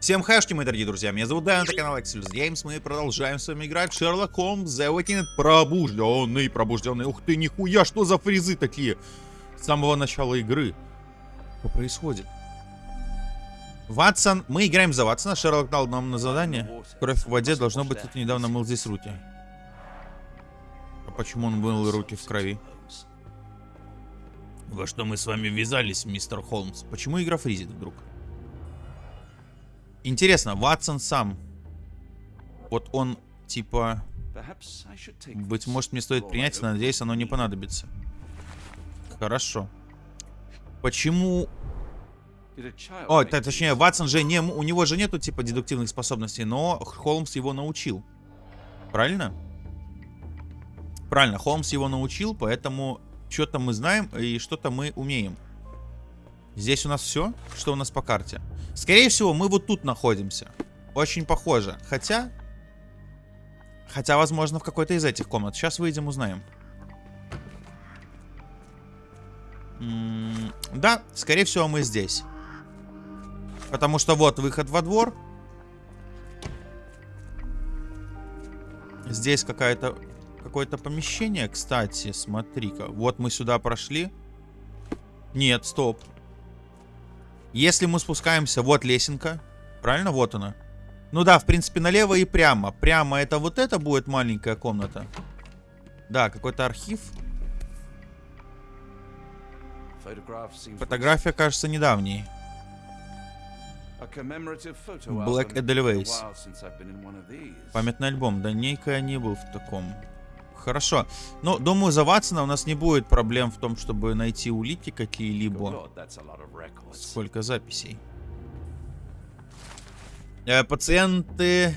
Всем хэшки, мои дорогие друзья, меня зовут Дэн, это канал Excelus Games, мы продолжаем с вами играть в Sherlock Holmes The Awakened Пробужденный, пробужденный, ух ты, нихуя, что за фризы такие? С самого начала игры. Что происходит? Ватсон, мы играем за Ватсона, Шерлок дал нам на задание. Кровь в воде, должно быть, кто недавно мыл здесь руки. А почему он мыл руки в крови? Во что мы с вами ввязались, мистер Холмс? Почему игра фризит вдруг? Интересно, Ватсон сам. Вот он, типа... Быть может, мне стоит принять, но надеюсь, оно не понадобится. Хорошо. Почему... О, точнее, Ватсон же не... У него же нету, типа, дедуктивных способностей, но Холмс его научил. Правильно? Правильно, Холмс его научил, поэтому что-то мы знаем и что-то мы умеем. Здесь у нас все, что у нас по карте. Скорее всего, мы вот тут находимся. Очень похоже. Хотя... Хотя, возможно, в какой-то из этих комнат. Сейчас выйдем, узнаем. Да, скорее всего, мы здесь. Потому что вот выход во двор. Здесь какая-то... Какое-то помещение, кстати, смотри-ка. Вот мы сюда прошли. Нет, стоп. Если мы спускаемся, вот лесенка. Правильно? Вот она. Ну да, в принципе, налево и прямо. Прямо это вот это будет маленькая комната. Да, какой-то архив. Фотография кажется недавней. Black Edelweiss. Памятный альбом. Давненько я не был в таком. Хорошо. Но, думаю, за Ватсона у нас не будет проблем в том, чтобы найти улики какие-либо. Сколько записей. Э, пациенты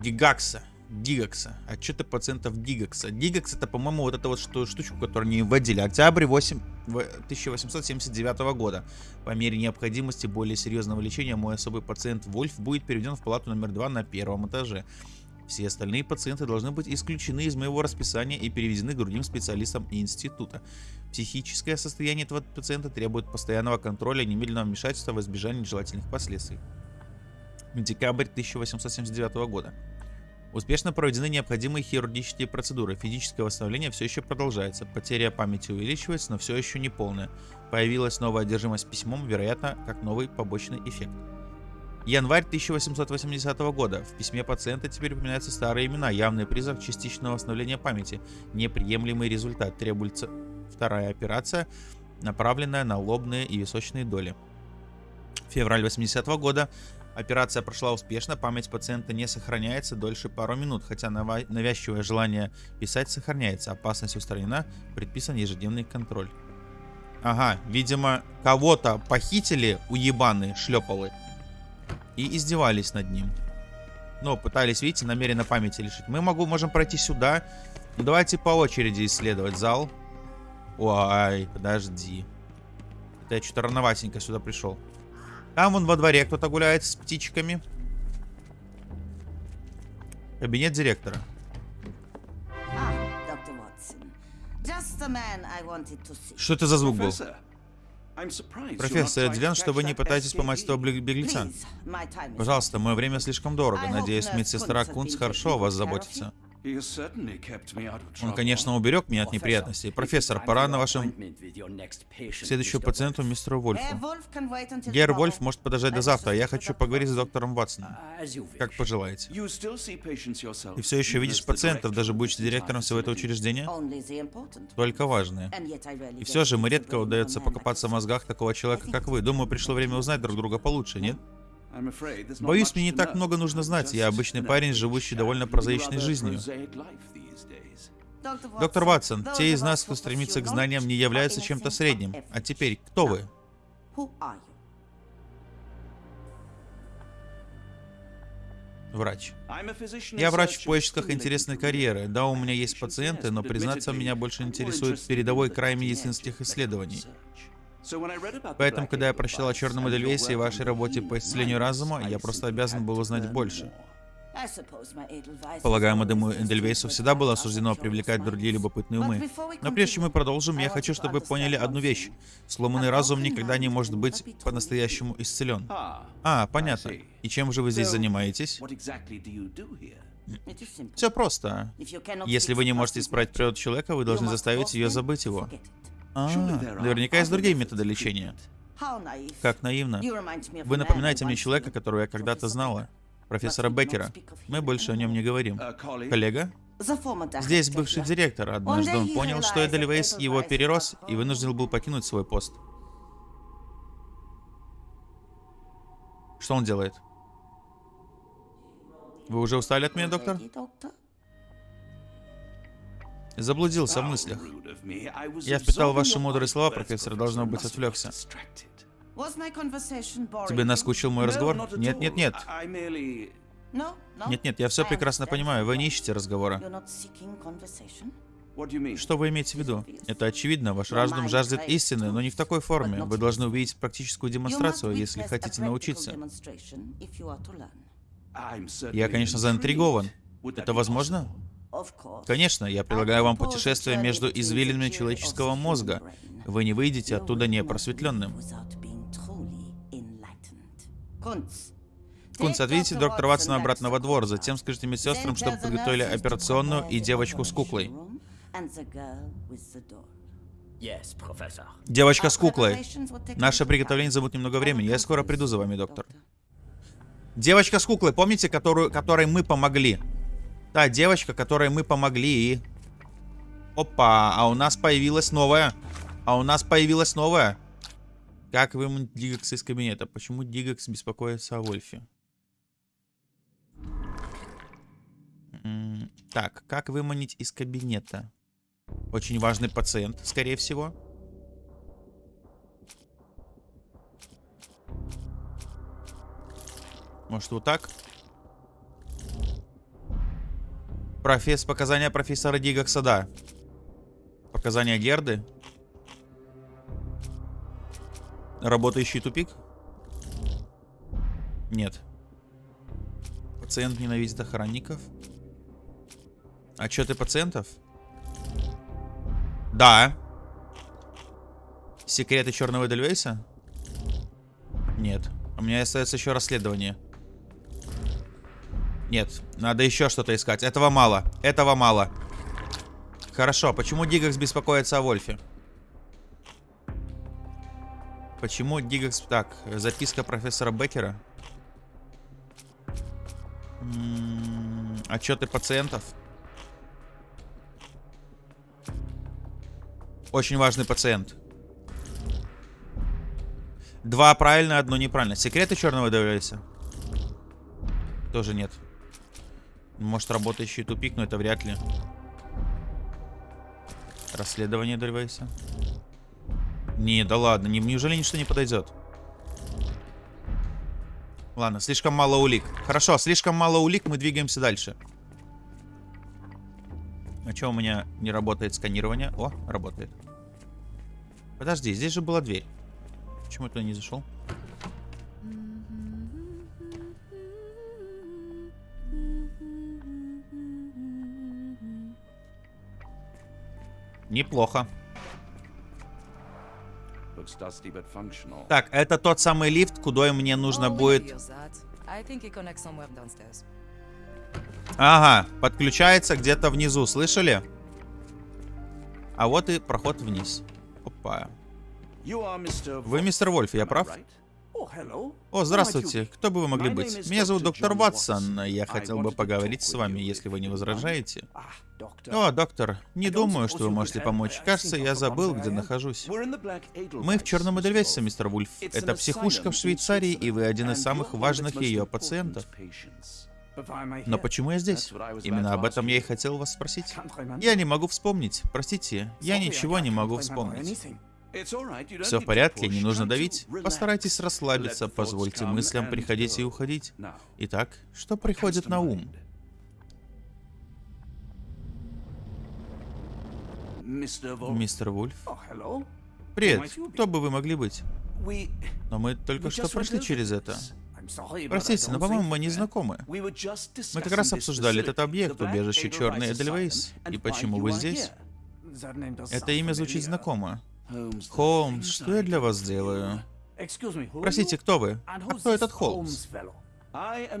Гигакса. Дигакса. Отчеты пациентов Дигакса. Дигакс это, по-моему, вот эта вот что, штучку, которую они вводили. Октябрь 8, 1879 года. По мере необходимости более серьезного лечения мой особый пациент Вольф будет переведен в палату номер 2 на первом этаже. Все остальные пациенты должны быть исключены из моего расписания и переведены к другим специалистам института. Психическое состояние этого пациента требует постоянного контроля и немедленного вмешательства в избежание нежелательных последствий. Декабрь 1879 года. Успешно проведены необходимые хирургические процедуры. Физическое восстановление все еще продолжается. Потеря памяти увеличивается, но все еще не полная. Появилась новая одержимость письмом, вероятно, как новый побочный эффект. Январь 1880 года. В письме пациента теперь упоминаются старые имена. Явный признак частичного восстановления памяти. Неприемлемый результат. Требуется вторая операция, направленная на лобные и височные доли. Февраль 80 -го года. Операция прошла успешно, память пациента не сохраняется дольше пару минут, хотя навязчивое желание писать сохраняется. Опасность устранена, предписан ежедневный контроль. Ага, видимо, кого-то похитили уебаны шлепалы и издевались над ним. Но пытались, видите, намеренно памяти лишить. Мы могу, можем пройти сюда. Ну, давайте по очереди исследовать зал. Ой, подожди. Это я что-то рановатенько сюда пришел. Там вон во дворе кто-то гуляет с птичками. Кабинет директора. Ah, Что это за звук был? Профессор, удивлен, что вы не пытаетесь поймать этого беглеца. Пожалуйста, мое время слишком дорого. Надеюсь, медсестра Кунц хорошо о вас заботится. Он, конечно, уберег меня от неприятностей. Профессор, пора на вашем следующему пациенту, мистеру Вольфу. Гер Вольф может подождать до завтра, я хочу поговорить с доктором Ватсоном. Как пожелаете. Ты все еще видишь пациентов, даже будучи директором всего этого учреждения? Только важные. И все же, мы редко удается покопаться в мозгах такого человека, как вы. Думаю, пришло время узнать друг друга получше, нет? Боюсь, мне не так много нужно знать. Я обычный парень, живущий довольно прозаичной жизнью. Доктор Ватсон, те из нас, кто стремится к знаниям, не являются чем-то средним. А теперь, кто вы? Врач. Я врач в поисках интересной карьеры. Да, у меня есть пациенты, но, признаться, меня больше интересует передовой край медицинских исследований. Поэтому, когда я прочитал о черном Эдельвейсе и вашей работе по исцелению разума, я просто обязан был узнать больше. Полагаю, Мадему Эндельвейсу всегда было суждено привлекать другие любопытные умы. Но прежде чем мы продолжим, я хочу, чтобы вы поняли одну вещь. Сломанный разум никогда не может быть по-настоящему исцелен. А, понятно. И чем же вы здесь занимаетесь? Все просто. Если вы не можете исправить природу человека, вы должны заставить ее забыть его. А, наверняка есть другие методы лечения. Как наивно. Вы напоминаете мне человека, которого я когда-то знала. Профессора Беккера. Мы больше о нем не говорим. Коллега? Здесь бывший директор. Однажды он понял, что Эдельвейс его перерос и вынужден был покинуть свой пост. Что он делает? Вы уже устали от меня, доктор? Заблудился в мыслях. Я впитал ваши мудрые слова, профессор, должно быть, отвлекся. Тебе наскучил мой разговор? Нет, нет, нет. Нет, нет, я все прекрасно понимаю. Вы не ищете разговора. Что вы имеете в виду? Это очевидно, ваш разум жаждет истины, но не в такой форме. Вы должны увидеть практическую демонстрацию, если хотите научиться. Я, конечно, заинтригован. Это возможно? Конечно, я предлагаю вам путешествие между извилинами человеческого мозга. Вы не выйдете оттуда непросветленным. Кунц, отведите доктора Ватсона обратно во двор, затем скажите медсестрам, чтобы подготовили операционную и девочку с куклой. Девочка с куклой. Наше приготовление займет немного времени. Я скоро приду за вами, доктор. Девочка с куклой, помните, которую, которой мы помогли? Да, девочка, которой мы помогли. Опа, а у нас появилась новая. А у нас появилась новая. Как выманить Дигакс из кабинета? Почему Дигакс беспокоится о Вольфе? Так, как выманить из кабинета? Очень важный пациент, скорее всего. Может, вот так? Професс... Показания профессора Дигакса, да. Показания Герды. Работающий тупик? Нет. Пациент ненавидит охранников. Отчеты пациентов? Да. Секреты черного Эдельвейса? Нет. У меня остается еще расследование. Нет, надо еще что-то искать. Этого мало. Этого мало. Хорошо, почему Дигакс беспокоится о Вольфе? Почему Дигакс... Так, записка профессора Беккера. М -м отчеты пациентов. Очень важный пациент. Два правильно, одно неправильно. Секреты черного Девлиса? Тоже нет. Может, работающий тупик, но это вряд ли. Расследование Дельвейса. Не, да ладно, не, неужели ничто не подойдет? Ладно, слишком мало улик. Хорошо, слишком мало улик, мы двигаемся дальше. А что у меня не работает сканирование? О, работает. Подожди, здесь же была дверь. Почему я туда не зашел? Неплохо. Так, это тот самый лифт, куда мне нужно будет... Ага, подключается где-то внизу, слышали? А вот и проход вниз. Опа. Вы мистер Вольф, я прав? О, здравствуйте. Кто бы вы могли быть? Меня зовут доктор Ватсон. Я хотел бы поговорить с вами, если вы не возражаете. О, доктор, не думаю, что вы можете помочь. Кажется, я забыл, где нахожусь. Мы в Черном Эдельвесе, мистер Вульф. Это психушка в Швейцарии, и вы один из самых важных ее пациентов. Но почему я здесь? Именно об этом я и хотел вас спросить. Я не могу вспомнить. Простите, я ничего не могу вспомнить. Все в порядке, не нужно давить. Постарайтесь расслабиться, позвольте мыслям приходить и уходить. Итак, что приходит на ум? Мистер Вульф? Привет, кто бы вы могли быть? Но мы только что прошли через это. Простите, но, по-моему, мы не знакомы. Мы как раз обсуждали этот объект, убежище Черный Эдельвейс. И почему вы здесь? Это имя звучит знакомо. Холмс, что я для вас делаю? Простите, кто вы? А кто этот Холмс?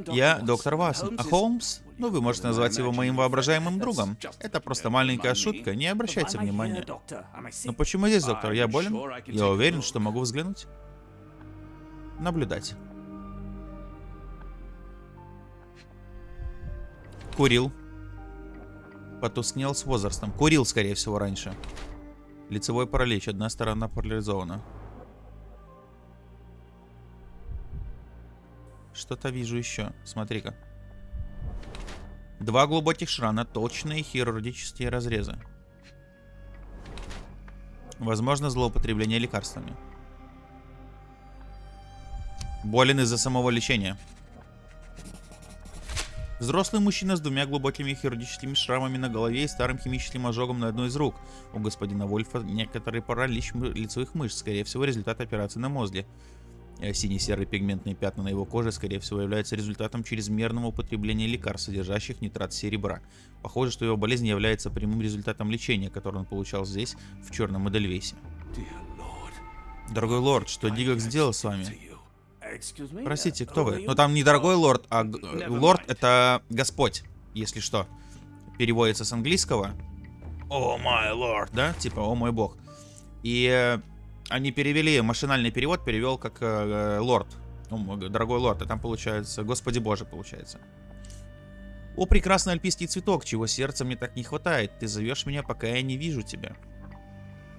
Я доктор Ватсон, а Холмс? Ну, вы можете назвать его моим воображаемым другом. Это просто маленькая шутка, не обращайте внимания. Но почему здесь, доктор? Я болен? Я уверен, что могу взглянуть. Наблюдать. Курил. Потускнел с возрастом. Курил, скорее всего, раньше. Лицевой паралич. Одна сторона парализована. Что-то вижу еще. Смотри-ка. Два глубоких шрана, точные хирургические разрезы. Возможно, злоупотребление лекарствами. Болен из-за самого лечения. Взрослый мужчина с двумя глубокими хирургическими шрамами на голове и старым химическим ожогом на одной из рук. У господина Вольфа некоторый паралич лицевых мышц, скорее всего результат операции на мозге. Э, сине-серые пигментные пятна на его коже, скорее всего, являются результатом чрезмерного употребления лекарств, содержащих нитрат серебра. Похоже, что его болезнь является прямым результатом лечения, которое он получал здесь, в Черном Эдельвейсе. Дорогой лорд, что Дигак сделал с вами? Простите, кто вы? Ну там не дорогой лорд, а лорд это Господь, если что. Переводится с английского. О мой лорд, да? Типа, о мой бог. И э, они перевели, машинальный перевод перевел как э, лорд. Ну, дорогой лорд, а там получается, господи боже, получается. О, прекрасный альпийский цветок, чего сердца мне так не хватает. Ты зовешь меня, пока я не вижу тебя.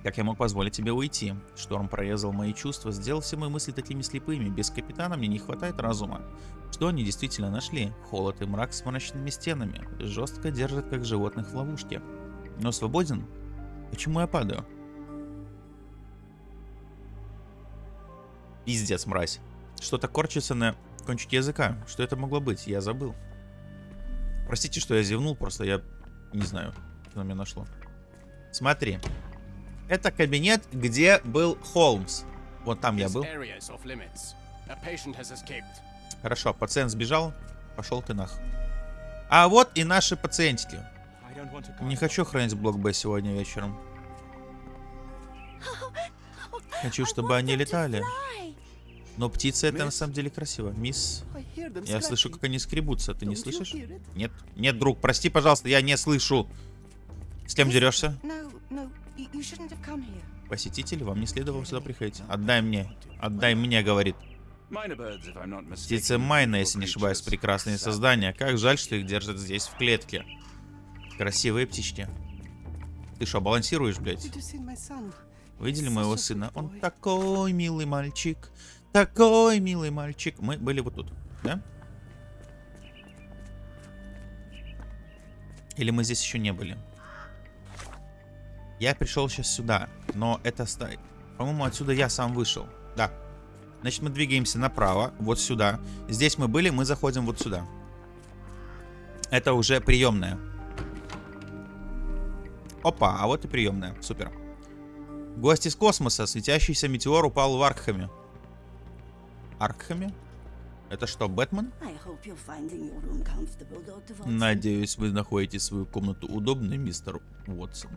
Как я мог позволить тебе уйти? Шторм прорезал мои чувства, сделал все мои мысли такими слепыми. Без капитана мне не хватает разума. Что они действительно нашли? Холод и мрак с мрачными стенами. Жестко держат, как животных в ловушке. Но свободен? Почему я падаю? Пиздец, мразь. Что-то корчится на кончике языка. Что это могло быть? Я забыл. Простите, что я зевнул, просто я не знаю, что на меня нашло. Смотри. Это кабинет, где был Холмс. Вот там я был. Хорошо, пациент сбежал. Пошел ты нах. А вот и наши пациентики. Не хочу хранить блок Б сегодня вечером. Хочу, чтобы они летали. Но птицы это на самом деле красиво. Мисс, я слышу, как они скребутся. Ты не слышишь? Нет. Нет, друг, прости, пожалуйста, я не слышу. С кем дерешься? Посетитель, вам не следовало сюда приходить. Отдай мне. Отдай мне, говорит. Птицы Майна, если не ошибаюсь, прекрасные создания. Как жаль, что их держат здесь, в клетке. Красивые птички. Ты что, балансируешь, блядь? Видели моего сына? Он такой милый мальчик. Такой милый мальчик. Мы были вот тут, да? Или мы здесь еще не были? Я пришел сейчас сюда, но это... По-моему, отсюда я сам вышел. Да. Значит, мы двигаемся направо, вот сюда. Здесь мы были, мы заходим вот сюда. Это уже приемная. Опа, а вот и приемная. Супер. Гость из космоса. Светящийся метеор упал в Аркхаме. Аркхаме? Это что, Бэтмен? Надеюсь, вы находите свою комнату удобной, мистер Уотсон.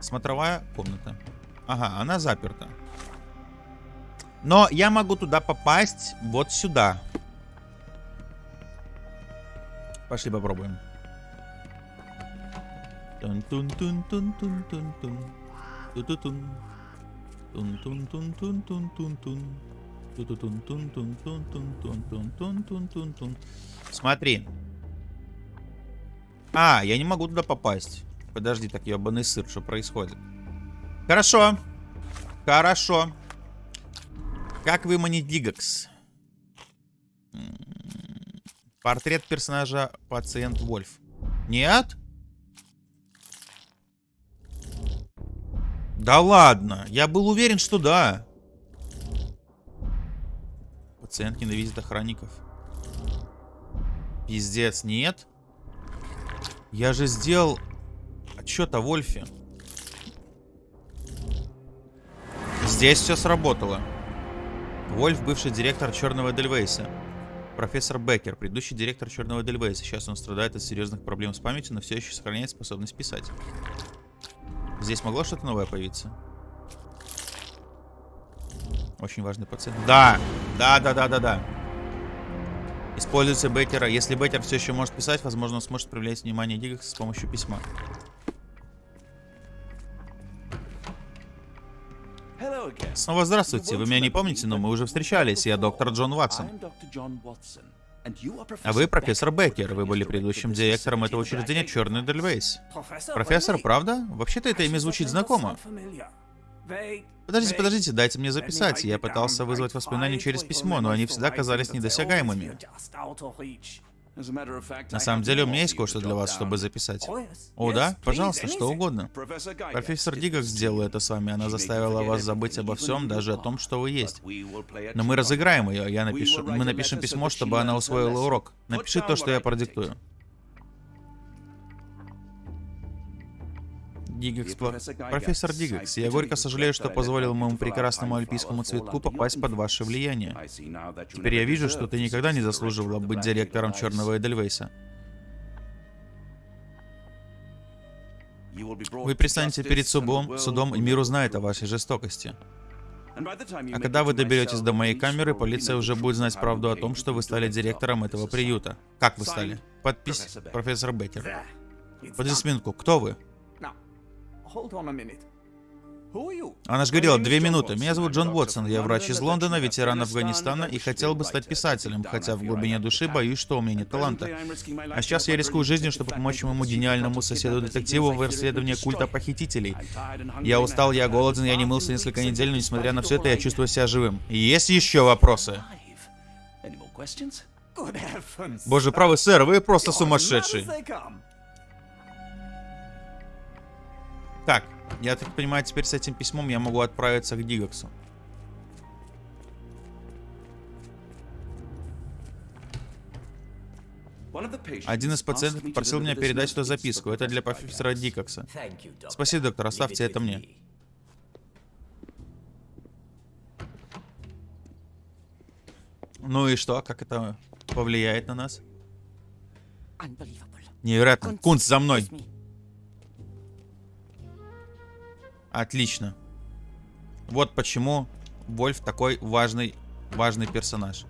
Смотровая комната. Ага, она заперта. Но я могу туда попасть вот сюда. Пошли попробуем. Тун-тун-тун-тун-тун-тун-тун. тун тун тун Тун-тун-тун-тун-тун-тун-тун. Смотри. А, я не могу туда попасть. Подожди, так ебаный сыр, что происходит? Хорошо. Хорошо. Как выманить Дигакс? Портрет персонажа пациент Вольф. Нет? Да ладно. Я был уверен, что да. Пациент ненавидит охранников. Пиздец, нет? Я же сделал отчет о Вольфе. Здесь все сработало. Вольф, бывший директор Черного Дельвейса. Профессор Беккер, предыдущий директор Черного Дельвейса. Сейчас он страдает от серьезных проблем с памятью, но все еще сохраняет способность писать. Здесь могло что-то новое появиться? Очень важный пациент. Да! Да, да, да, да, да. Используется Беккера. Если Беккер все еще может писать, возможно, он сможет привлечь внимание Диггакса с помощью письма. Снова здравствуйте. Вы меня не помните, но мы уже встречались. Я доктор Джон Ватсон. А вы профессор Беккер. Вы были предыдущим директором этого учреждения Черный Дельвейс. Профессор, правда? Вообще-то это имя звучит знакомо. Подождите, подождите, дайте мне записать. Я пытался вызвать воспоминания через письмо, но они всегда казались недосягаемыми. На самом деле, у меня есть кое-что для вас, чтобы записать. О, да? Пожалуйста, что угодно. Профессор Дигак сделала это с вами. Она заставила вас забыть обо всем, даже о том, что вы есть. Но мы разыграем ее. Я напишу... Мы напишем письмо, чтобы она усвоила урок. Напиши то, что я продиктую. Дигекс, профессор Дигекс, я горько сожалею, что позволил моему прекрасному альпийскому цветку попасть под ваше влияние. Теперь я вижу, что ты никогда не заслуживала быть директором Черного Эдельвейса. Вы предстанете перед судом, судом, и мир узнает о вашей жестокости. А когда вы доберетесь до моей камеры, полиция уже будет знать правду о том, что вы стали директором этого приюта. Как вы стали? Подпись профессор Беккер. Подождите минутку, кто вы? Она же говорила, две минуты. Меня зовут Джон Уотсон, я врач из Лондона, ветеран Афганистана и хотел бы стать писателем, хотя в глубине души боюсь, что у меня нет таланта. А сейчас я рискую жизнью, чтобы помочь моему гениальному соседу-детективу в расследовании культа похитителей. Я устал, я голоден, я не мылся несколько недель, но несмотря на все это, я чувствую себя живым. есть еще вопросы? Боже правый, сэр, вы просто сумасшедший. Так, я так понимаю, теперь с этим письмом я могу отправиться к Дигаксу. Один из пациентов попросил меня передать эту записку. Это для профессора Дикокса. Спасибо, доктор, оставьте это мне. Ну и что? Как это повлияет на нас? Невероятно. Кунц, за мной! Отлично. Вот почему Вольф такой важный, важный персонаж.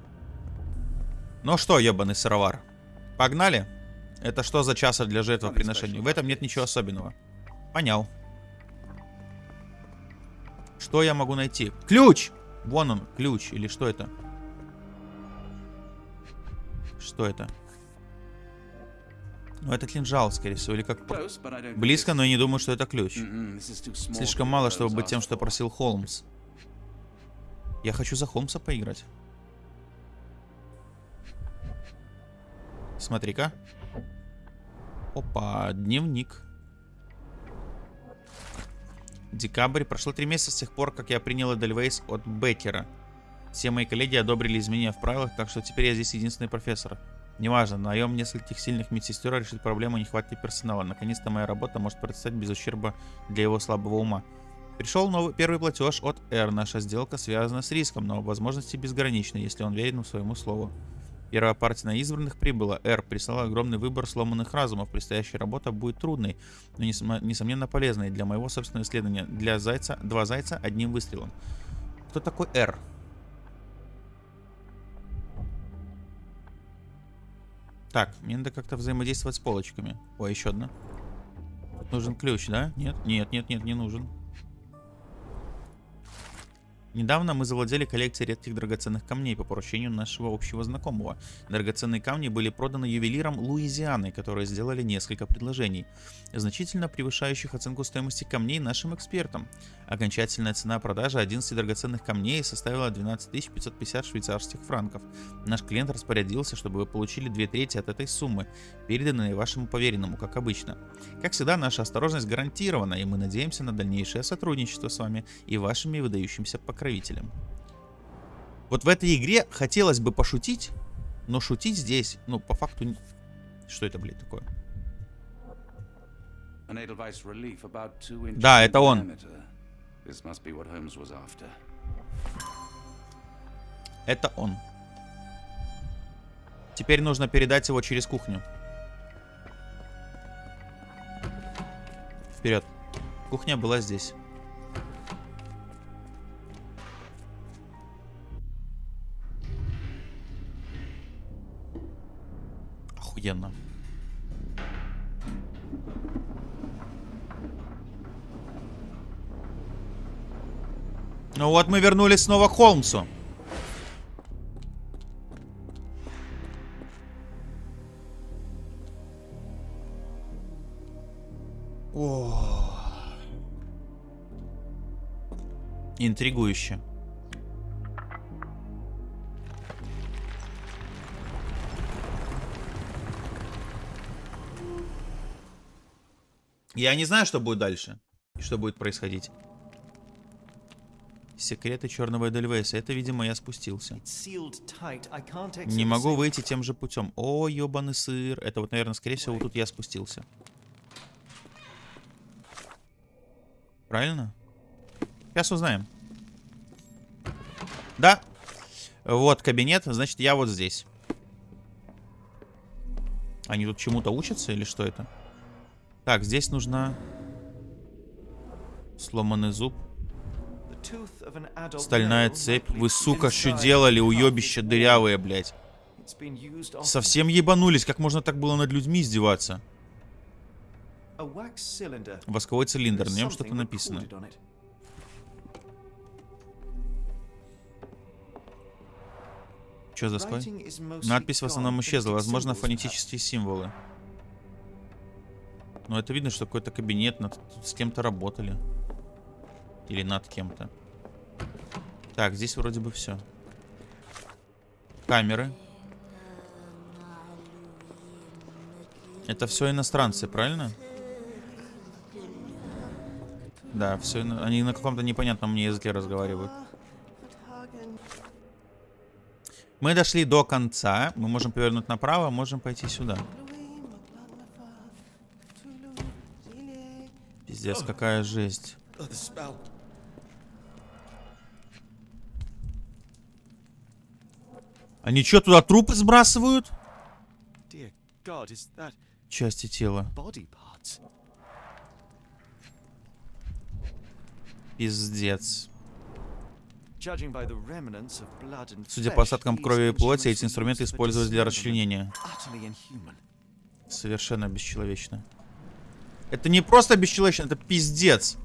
Ну что, ебаный сыровар. Погнали? Это что за часа для жертвоприношения? В этом нет ничего особенного. Понял. Что я могу найти? Ключ! Вон он, ключ. Или что это? Что это? Ну, это кинжал, скорее всего, или как... Близко, но я не думаю, что это ключ. Слишком мало, чтобы быть тем, что просил Холмс. Я хочу за Холмса поиграть. Смотри-ка. Опа, дневник. Декабрь. Прошло три месяца с тех пор, как я принял Эдельвейс от Беккера. Все мои коллеги одобрили изменения в правилах, так что теперь я здесь единственный профессор. Неважно, наем нескольких сильных медсестер решит проблему нехватки персонала. Наконец-то моя работа может процветать без ущерба для его слабого ума. Пришел новый первый платеж от R. Наша сделка связана с риском, но возможности безграничны, если он верен своему слову. Первая партия на избранных прибыла. R прислала огромный выбор сломанных разумов. Предстоящая работа будет трудной, но несомненно полезной для моего собственного исследования. Для зайца, два зайца одним выстрелом. Кто такой R? Так, мне надо как-то взаимодействовать с полочками. О, еще одна. нужен ключ, да? Нет, нет, нет, нет, не нужен. Недавно мы завладели коллекцией редких драгоценных камней по поручению нашего общего знакомого. Драгоценные камни были проданы ювелиром Луизианы, которые сделали несколько предложений, значительно превышающих оценку стоимости камней нашим экспертам. Окончательная цена продажи 11 драгоценных камней составила 12 550 швейцарских франков. Наш клиент распорядился, чтобы вы получили две трети от этой суммы, переданные вашему поверенному, как обычно. Как всегда, наша осторожность гарантирована, и мы надеемся на дальнейшее сотрудничество с вами и вашими выдающимися покровителями покровителем. Вот в этой игре хотелось бы пошутить, но шутить здесь, ну, по факту... Что это, блядь, такое? Да, это он. Это он. Теперь нужно передать его через кухню. Вперед. Кухня была здесь. Ну вот мы вернулись снова к Холмсу. О. Интригующе. Я не знаю, что будет дальше. И что будет происходить. Секреты черного Эдельвейса. Это, видимо, я спустился. Не могу выйти тем же путем. О, ебаный сыр. Это вот, наверное, скорее всего, вот тут я спустился. Правильно? Сейчас узнаем. Да. Вот кабинет. Значит, я вот здесь. Они тут чему-то учатся или что это? Так, здесь нужна... Сломанный зуб. Стальная цепь. Вы, сука, что делали, уебища дырявые, блядь. Совсем ебанулись. Как можно так было над людьми издеваться? Восковой цилиндр. На нем что-то написано. Что за склад? Надпись в основном исчезла. Возможно, фонетические символы. Но это видно, что какой-то кабинет, над, с кем-то работали. Или над кем-то. Так, здесь вроде бы все. Камеры. Это все иностранцы, правильно? Да, все, они на каком-то непонятном мне языке разговаривают. Мы дошли до конца. Мы можем повернуть направо, можем пойти сюда. Пиздец, какая жесть. Они что, туда трупы сбрасывают? Части тела. Пиздец. Судя по остаткам крови и плоти, эти инструменты использовались для расчленения. Совершенно бесчеловечно. Это не просто бесчеловечно, это пиздец.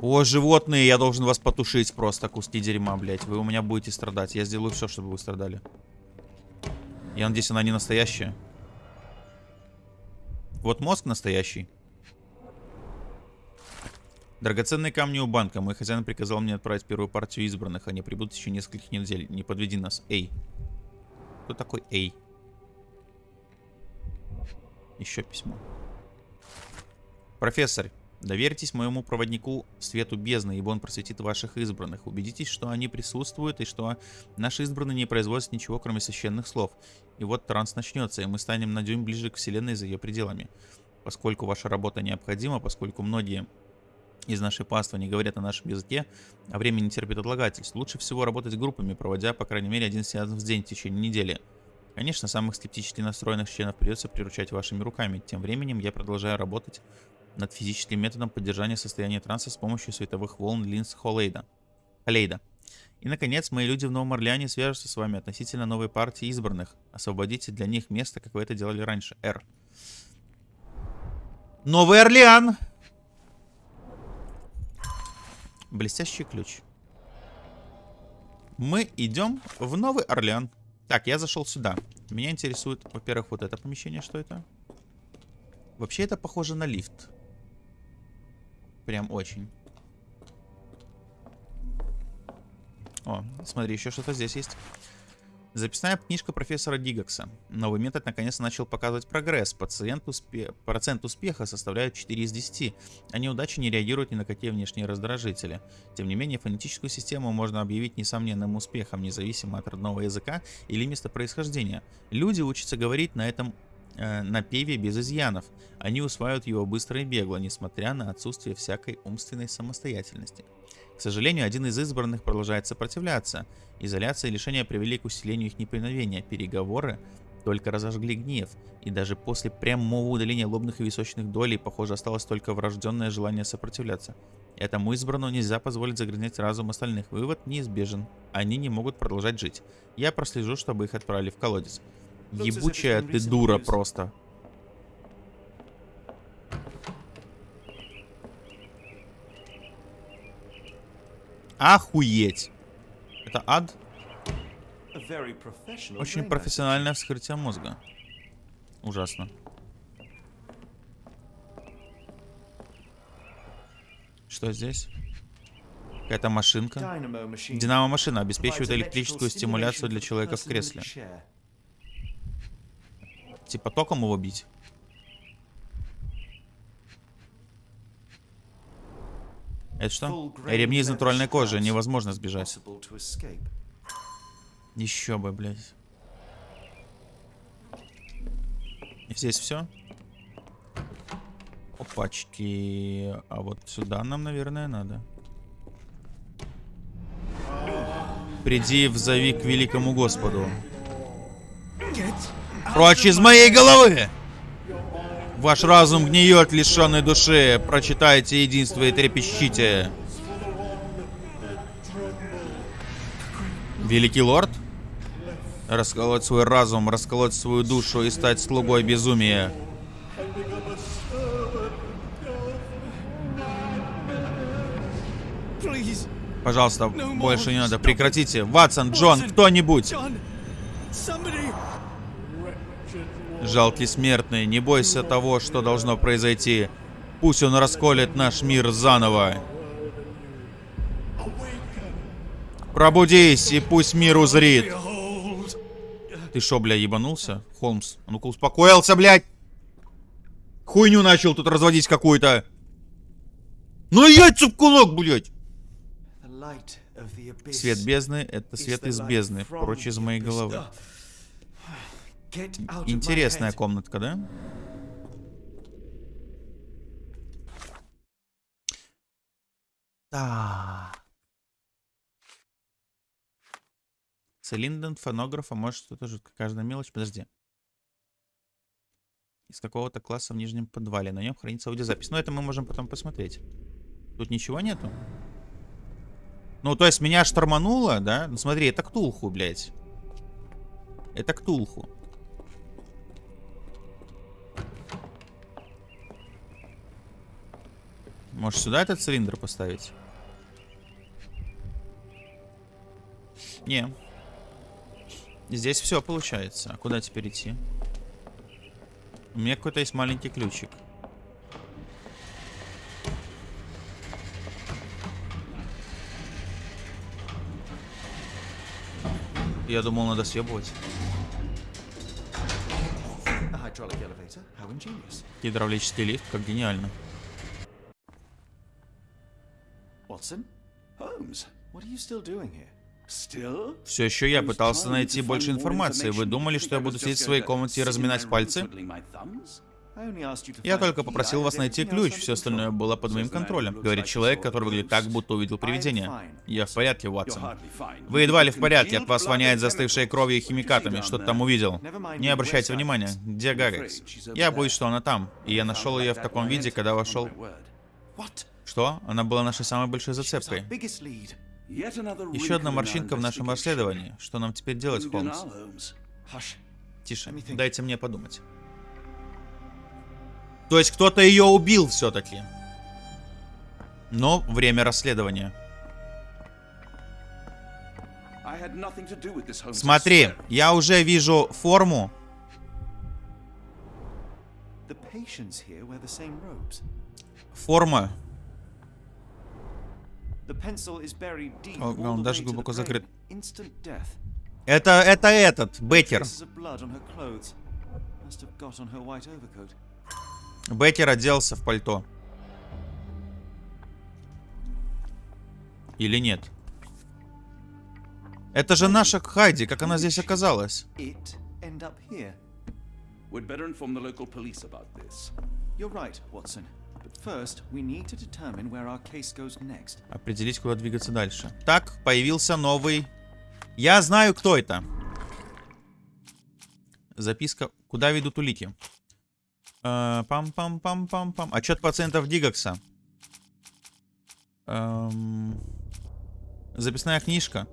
О, животные, я должен вас потушить просто, куски дерьма, блядь. Вы у меня будете страдать. Я сделаю все, чтобы вы страдали. Я надеюсь, она не настоящая. Вот мозг настоящий. Драгоценные камни у банка. Мой хозяин приказал мне отправить первую партию избранных. Они прибудут еще нескольких недель. Не подведи нас. Эй. Кто такой Эй? Еще письмо. Профессор, доверьтесь моему проводнику свету бездны, ибо он просветит ваших избранных. Убедитесь, что они присутствуют и что наши избранные не производят ничего, кроме священных слов. И вот транс начнется, и мы станем на дюйм ближе к Вселенной за ее пределами. Поскольку ваша работа необходима, поскольку многие из нашей паствы не говорят на нашем языке, а время не терпит отлагательств, лучше всего работать группами, проводя по крайней мере один сеанс в день в течение недели. Конечно, самых скептически настроенных членов придется приручать вашими руками. Тем временем я продолжаю работать над физическим методом поддержания состояния транса с помощью световых волн Линс Холейда. Холейда. И, наконец, мои люди в Новом Орлеане свяжутся с вами относительно новой партии избранных. Освободите для них место, как вы это делали раньше. Р. Новый Орлеан! Блестящий ключ. Мы идем в Новый Орлеан. Так, я зашел сюда. Меня интересует, во-первых, вот это помещение, что это? Вообще это похоже на лифт. Прям очень. О, смотри, еще что-то здесь есть. Записная книжка профессора Дигакса. Новый метод наконец начал показывать прогресс. Пациент успе... Процент успеха составляет 4 из 10, а неудачи не реагируют ни на какие внешние раздражители. Тем не менее, фонетическую систему можно объявить несомненным успехом, независимо от родного языка или места происхождения. Люди учатся говорить на этом э, напеве без изъянов. Они усваивают его быстро и бегло, несмотря на отсутствие всякой умственной самостоятельности. К сожалению, один из избранных продолжает сопротивляться. Изоляция и лишение привели к усилению их неповиновения. Переговоры только разожгли гнев, и даже после прямого удаления лобных и височных долей, похоже, осталось только врожденное желание сопротивляться. Этому избранному нельзя позволить загрязнять разум остальных. Вывод неизбежен. Они не могут продолжать жить. Я прослежу, чтобы их отправили в колодец. Ебучая ты дура просто. Охуеть. Это ад? Очень профессиональное вскрытие мозга. Ужасно. Что здесь? Какая-то машинка. Динамо-машина обеспечивает электрическую стимуляцию для человека в кресле. Типа током его бить? Это что? Ремни из натуральной кожи. Невозможно сбежать. Еще бы, блядь. Здесь все? Опачки. А вот сюда нам, наверное, надо. Приди, взови к великому Господу. Прочь из моей головы! Ваш разум гниет, лишенный души. Прочитайте единство и трепещите. Великий лорд? Расколоть свой разум, расколоть свою душу и стать слугой безумия. Пожалуйста, больше не надо. Прекратите. Ватсон, Джон, кто-нибудь. Жалкий смертный, не бойся того, что должно произойти. Пусть он расколет наш мир заново. Пробудись, и пусть мир узрит. Ты шо, бля, ебанулся? Холмс, а ну-ка успокоился, блядь. Хуйню начал тут разводить какую-то. Ну яйца в кулак, блядь. Свет бездны — это свет из бездны, прочь из моей головы. Интересная комнатка, да? Так. Цилиндр фонографа может что-то жутко. Каждая мелочь. Подожди. Из какого-то класса в нижнем подвале. На нем хранится аудиозапись. Но ну, это мы можем потом посмотреть. Тут ничего нету? Ну, то есть меня штормануло, да? Ну, смотри, это Ктулху, блядь. Это Ктулху. Может сюда этот цилиндр поставить? Не. Здесь все получается. А куда теперь идти? У меня какой-то есть маленький ключик. Я думал, надо съебывать. Гидравлический лифт, как гениально. Watson? Holmes, what are you still doing here? Все еще я пытался найти больше информации. Вы думали, что я буду сидеть в своей комнате и разминать пальцы? Я только попросил вас найти ключ, все остальное было под моим контролем. Говорит человек, который выглядит так, будто увидел привидение. Я в порядке, Ватсон. Вы едва ли в порядке, от вас воняет застывшей кровью и химикатами. Что-то там увидел. Не обращайте внимания. Где Гагекс? Я боюсь, что она там. И я нашел ее в таком виде, когда вошел... Что? Она была нашей самой большой зацепкой. Еще одна морщинка в нашем расследовании. Что нам теперь делать, Холмс? Тише, дайте мне подумать. То есть кто-то ее убил все-таки. Но время расследования. Смотри, я уже вижу форму. Форма он даже глубоко закрыт. Это, это этот, Беккер. Беккер оделся в пальто. Или нет? Это же наша Хайди, как она здесь оказалась? We'd better inform the local police about this. You're right, Watson. Определить, куда двигаться дальше. Так, появился новый... Я знаю, кто это. Записка. Куда ведут улики? Э, Пам-пам-пам-пам-пам. Отчет пациентов Дигакса. Эм, Записная книжка.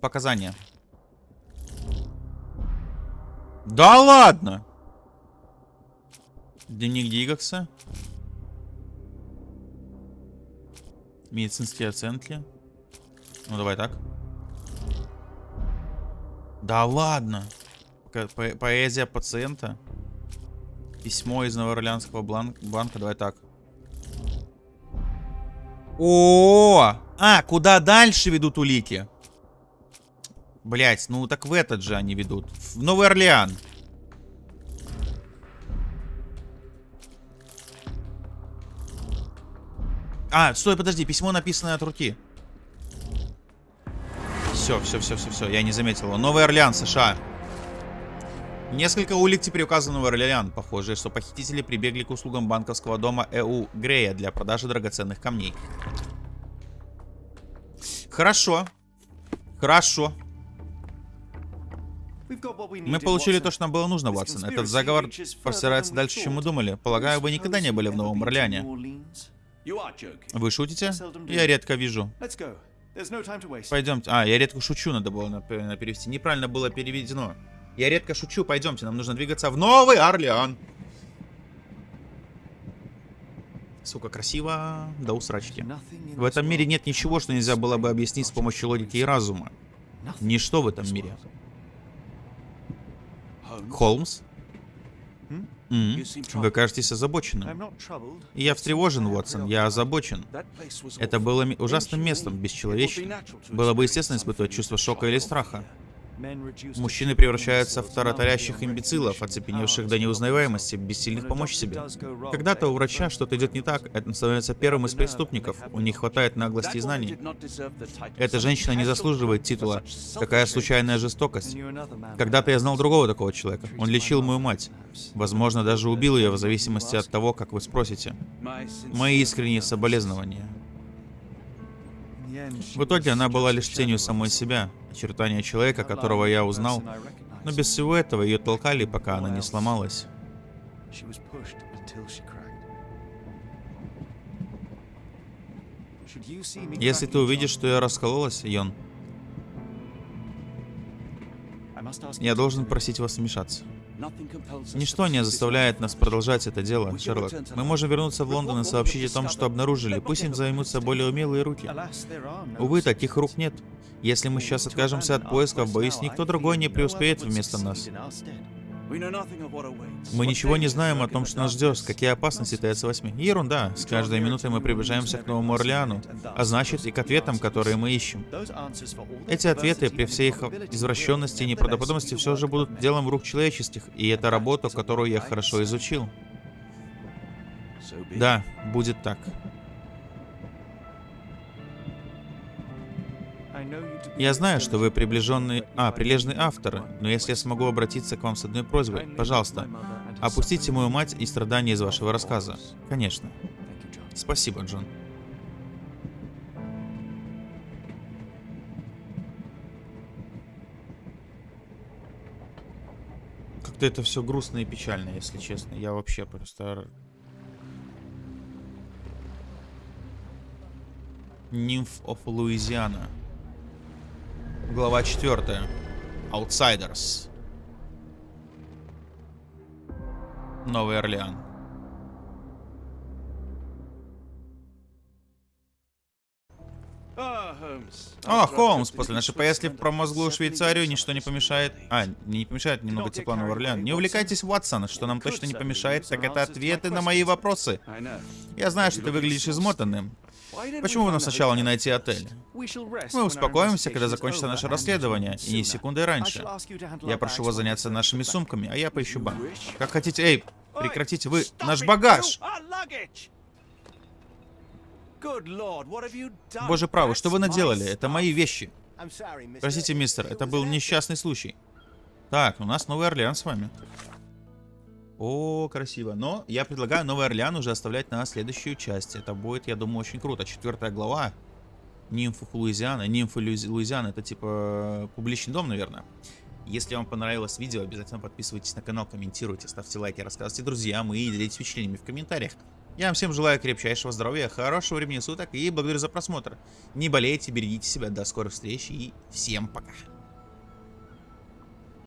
Показания. Да ладно! Дневник Дигакса. Медицинские оценки. Ну, давай так. Да ладно. Поэзия пациента. Письмо из Новоорлеанского банка. Давай так. О, а куда дальше ведут улики? Блять, ну так в этот же они ведут. В Новый Орлеан. А, стой, подожди, письмо написанное от руки. Все, все, все, все, все, я не заметил его. Новый Орлеан, США. Несколько улик теперь указано в Орлеан. Похоже, что похитители прибегли к услугам банковского дома ЭУ Грея для продажи драгоценных камней. Хорошо. Хорошо. Мы получили то, что нам было нужно, Ватсон. Этот заговор простирается дальше, чем мы думали. Полагаю, вы никогда не были в Новом Орлеане. Вы шутите? Я редко вижу. Пойдемте. А, я редко шучу, надо было на- перевести. Неправильно было переведено. Я редко шучу, пойдемте, нам нужно двигаться в Новый Орлеан. Сука, красиво до усрачки. Nothing in В этом мире нет ничего, что нельзя было бы объяснить с помощью логики и разума. Ничто в этом мире. Холмс? You seem Вы кажетесь озабоченным. Я встревожен, Уотсон, я озабочен. Это было ужасным местом, бесчеловечным. Было бы естественно испытывать чувство шока или страха. Мужчины превращаются в the имбецилов, оцепеневших до неузнаваемости, бессильных помочь себе. Когда-то у врача что-то идет не так, это становится первым из преступников. У них хватает наглости и знаний. Эта женщина не заслуживает титула. Такая случайная жестокость. Когда-то я знал другого такого человека. Он лечил мою мать. Возможно, даже убил ее в зависимости от того, как вы спросите. Мои искренние соболезнования. В итоге она была лишь тенью самой себя, очертания человека, которого я узнал. Но без всего этого ее толкали, пока она не сломалась. Если ты увидишь, что я раскололась, Йон, я должен просить вас вмешаться. Ничто не заставляет нас продолжать это дело, Шерлок. Мы можем вернуться в Лондон и сообщить о том, что обнаружили. Пусть им займутся более умелые руки. Увы, таких рук нет. Если мы сейчас откажемся от поисков, боюсь, никто другой не преуспеет вместо нас. Мы ничего не знаем о том, что нас ждет, какие опасности таятся во тьме. Ерунда. С каждой минутой мы приближаемся к Новому Орлеану, а значит и к ответам, которые мы ищем. Эти ответы, при всей их извращенности и неправдоподобности, все же будут делом рук человеческих, и это работа, которую я хорошо изучил. Да, будет так. Я знаю, что вы приближенный... А, прилежный автор, но если я смогу обратиться к вам с одной просьбой, пожалуйста, опустите мою мать и страдания из вашего рассказа. Конечно. Спасибо, Джон. Как-то это все грустно и печально, если честно. Я вообще просто... Нимф of Louisiana. Глава 4. Outsiders. Новый Орлеан. О, Холмс, после нашей поездки в промозглую Швейцарию ничто не помешает... А, не помешает немного тепла Нового Орлеана. Не увлекайтесь, Ватсон, что нам точно не помешает, так это ответы на мои вопросы. Я знаю, что ты выглядишь измотанным. Почему нам сначала не найти отель? Мы успокоимся, когда закончится наше расследование, и не секундой раньше. Я прошу вас заняться нашими сумками, а я поищу банк. Как хотите, эй, прекратите вы, наш багаж! Боже правый, что вы наделали? Это мои вещи. Простите, мистер, это был несчастный случай. Так, у нас Новый Орлеан с вами. О, красиво. Но я предлагаю Новый Орлеан уже оставлять на следующую часть. Это будет, я думаю, очень круто. Четвертая глава. Нимфы Луизиана. Луизи- Луизиана это типа публичный дом, наверное. Если вам понравилось видео, обязательно подписывайтесь на канал, комментируйте, ставьте лайки, рассказывайте друзьям и делитесь впечатлениями в комментариях. Я вам всем желаю крепчайшего здоровья, хорошего времени суток и благодарю за просмотр. Не болейте, берегите себя, до скорых встреч и всем пока.